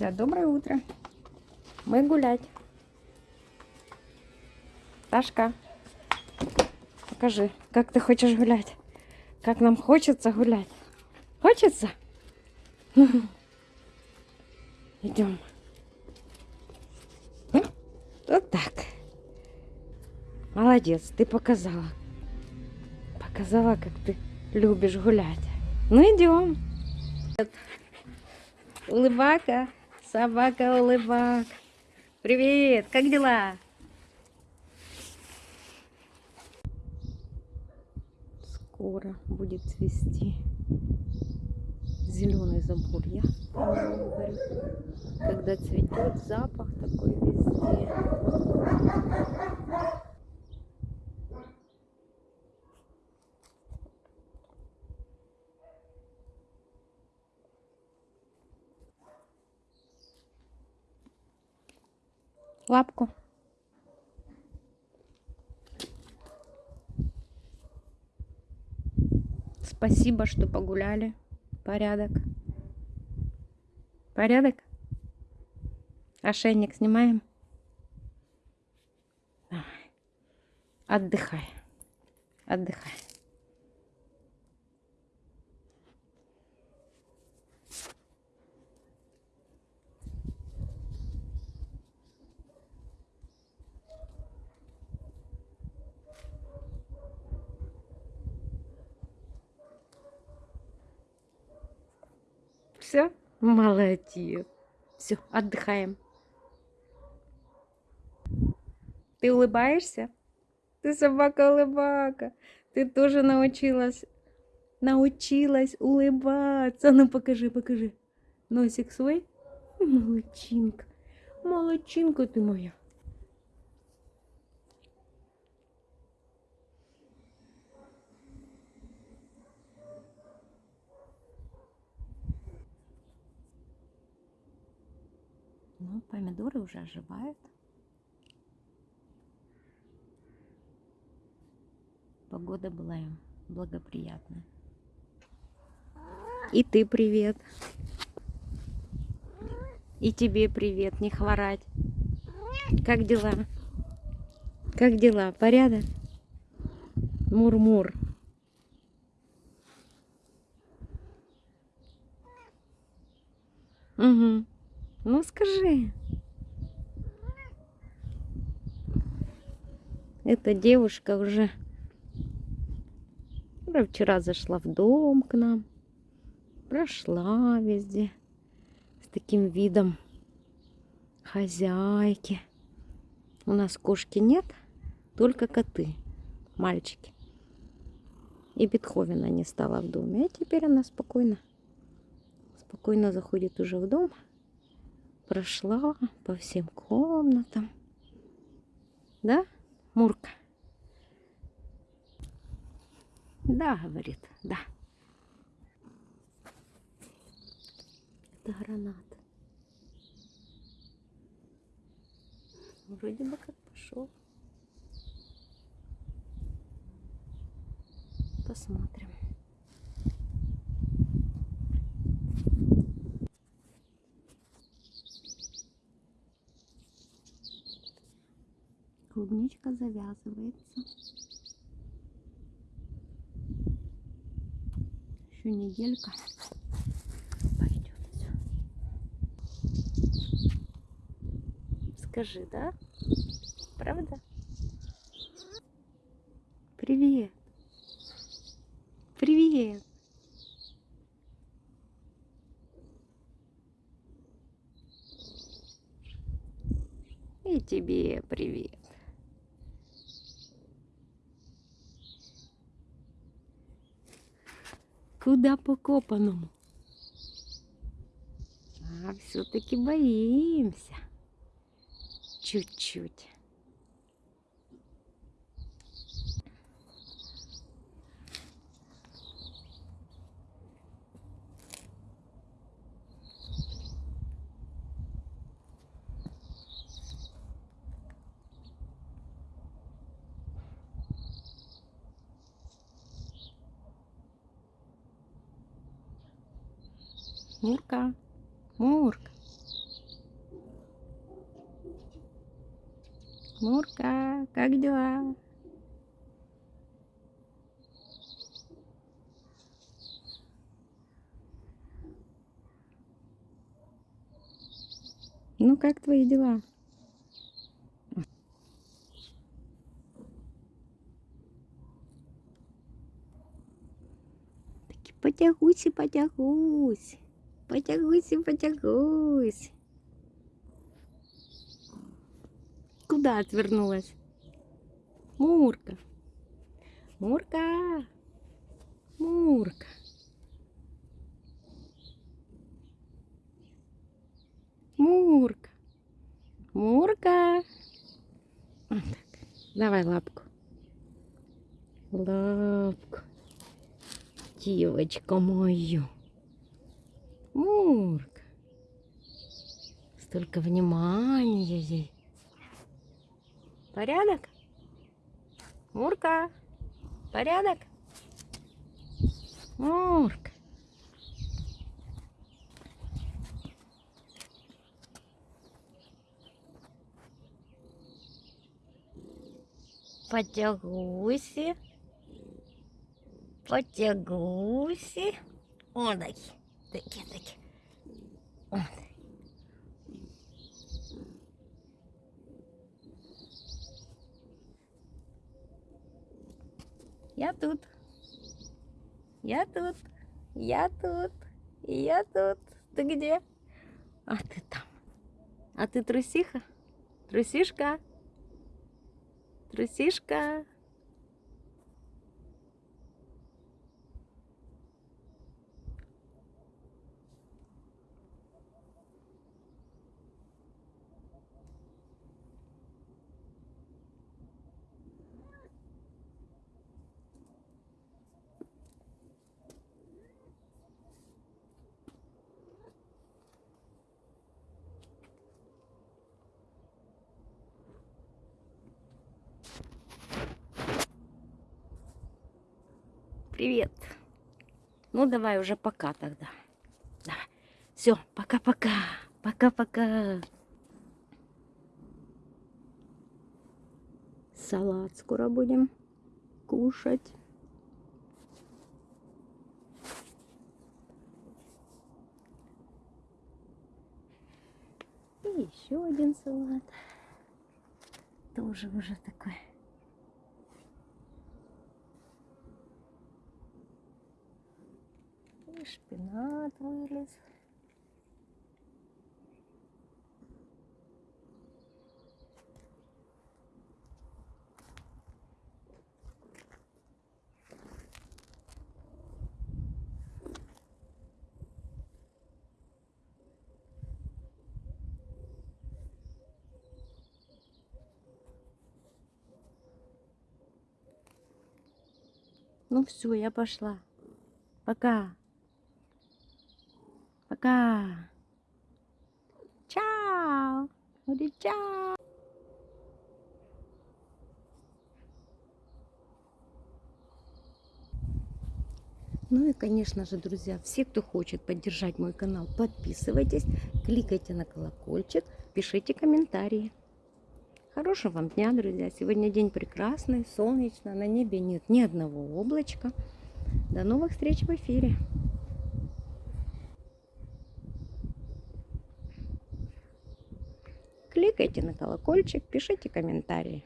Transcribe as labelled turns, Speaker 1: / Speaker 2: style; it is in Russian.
Speaker 1: друзья, доброе утро. Мы гулять. Ташка, покажи, как ты хочешь гулять. Как нам хочется гулять. Хочется? Идем. Вот так. Молодец, ты показала. Показала, как ты любишь гулять. Ну идем. Улыбака, собака улыбак. Привет, как дела? Скоро будет цвести зеленый заборья. Когда цветет, запах такой везде. Лапку. Спасибо, что погуляли. Порядок. Порядок? Ошейник снимаем. Давай. Отдыхай. Отдыхай. Все? Молодец. Все, отдыхаем. Ты улыбаешься? Ты собака-улыбака. Ты тоже научилась, научилась улыбаться. Ну, покажи, покажи. Носик свой. Молодчинка. Молодчинка ты моя. Ну, помидоры уже оживают. Погода была им благоприятная. И ты привет. И тебе привет, не хворать. Как дела? Как дела? Порядок? Мур-мур. Угу. Ну скажи. Эта девушка уже вчера зашла в дом к нам. Прошла везде с таким видом хозяйки. У нас кошки нет, только коты, мальчики. И Бетховена не стала в доме. А теперь она спокойно, спокойно заходит уже в дом прошла по всем комнатам. Да, Мурка? Да, говорит, да. Это гранат. Вроде бы как пошел. Посмотрим. Клубничка завязывается. Еще неделька пойдет все. Скажи, да? Правда? Привет. Привет. И тебе привет. Куда по копаному? А все-таки боимся. Чуть-чуть. Мурка, Мурк. Мурка, как дела? Ну, как твои дела? Таки потягусь и потягусь. Потягусь и потягусь. Куда отвернулась? Мурка. Мурка. Мурка. Мурка. Мурка. Вот так. Давай лапку. Лапку. Девочка мою. Мурка. Столько внимания ей. Порядок? Мурка. Порядок? Мурка. Потягуси. Потягуси. О, такі. Такі, такі. Я тут. Я тут. Я тут. Я тут. Ты где? А ты там. А ты трусиха? Трусишка? Трусишка? Привет. Ну давай уже пока тогда. Все, пока-пока. Пока-пока. Салат скоро будем кушать. И еще один салат. Тоже уже такой. И шпинат вылез. Ну все, я пошла. Пока. Пока. Чао. Говори чао. Ну и, конечно же, друзья, все, кто хочет поддержать мой канал, подписывайтесь, кликайте на колокольчик, пишите комментарии. Хорошего вам дня, друзья. Сегодня день прекрасный, солнечно, на небе нет ни одного облачка. До новых встреч в эфире. Кликайте на колокольчик, пишите комментарии.